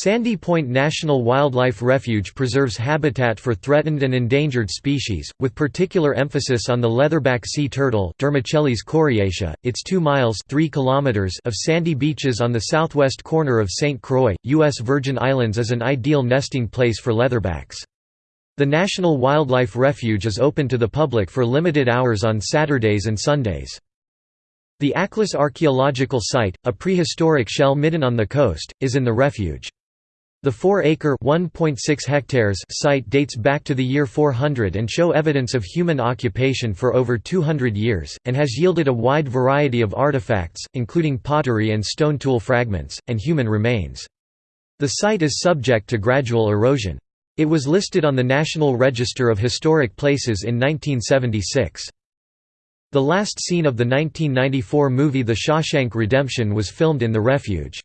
Sandy Point National Wildlife Refuge preserves habitat for threatened and endangered species, with particular emphasis on the leatherback sea turtle coriacea. Its 2 miles 3 kilometers of sandy beaches on the southwest corner of St. Croix, U.S. Virgin Islands is an ideal nesting place for leatherbacks. The National Wildlife Refuge is open to the public for limited hours on Saturdays and Sundays. The Aklis Archaeological Site, a prehistoric shell midden on the coast, is in the refuge. The 4-acre hectares site dates back to the year 400 and show evidence of human occupation for over 200 years, and has yielded a wide variety of artifacts, including pottery and stone tool fragments, and human remains. The site is subject to gradual erosion. It was listed on the National Register of Historic Places in 1976. The last scene of the 1994 movie The Shawshank Redemption was filmed in the refuge.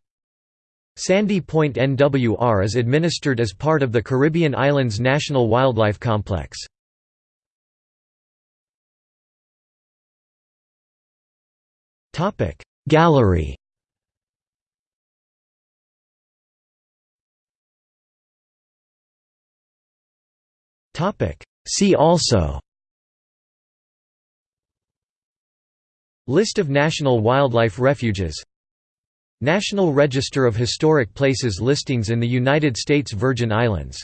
Sandy Point NWR is administered as part of the Caribbean Islands National Wildlife Complex. Gallery. See also. List of national wildlife refuges National Register of Historic Places listings in the United States Virgin Islands